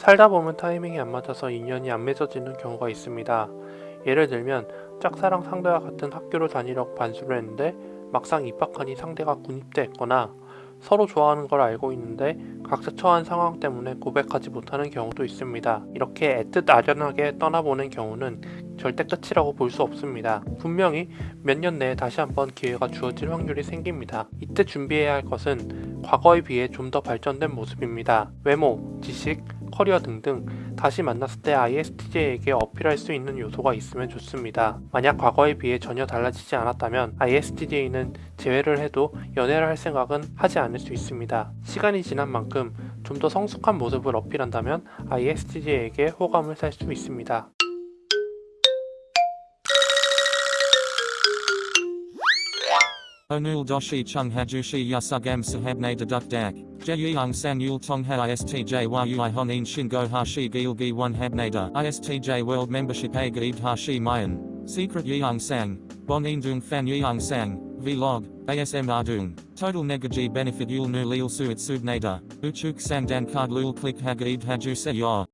살다 보면 타이밍이 안 맞아서 인연이 안 맺어지는 경우가 있습니다. 예를 들면 짝사랑 상대와 같은 학교를 다니려고 반수를 했는데 막상 입학하니 상대가 군입대 했거나 서로 좋아하는 걸 알고 있는데 각자 처한 상황 때문에 고백하지 못하는 경우도 있습니다. 이렇게 애틋 아련하게 떠나보는 경우는 절대 끝이라고 볼 수 없습니다. 분명히 몇 년 내에 다시 한번 기회가 주어질 확률이 생깁니다. 이때 준비해야 할 것은 과거에 비해 좀 더 발전된 모습입니다. 외모, 지식, 커리어 등등 다시 만났을 때 ISTJ에게 어필할 수 있는 요소가 있으면 좋습니다. 만약 과거에 비해 전혀 달라지지 않았다면 ISTJ는 재회를 해도 연애를 할 생각은 하지 않을 수 있습니다. 시간이 지난 만큼 좀 더 성숙한 모습을 어필한다면 ISTJ에게 호감을 살 수 있습니다. Onul doshi chung hajushi yasugam sahabne deduk dak. Jeyung sang yul tong ha istj yui honin shingo hashi gilgi one habnada. Istj world membership a gaid hashi mayan. Secret yeung sang. Bon indung fan yeung sang. Vlog. ASM ardung. Total negaji benefit yul nu lil suit subnada. Uchuk sang dan card lul click hagaid haju se yor.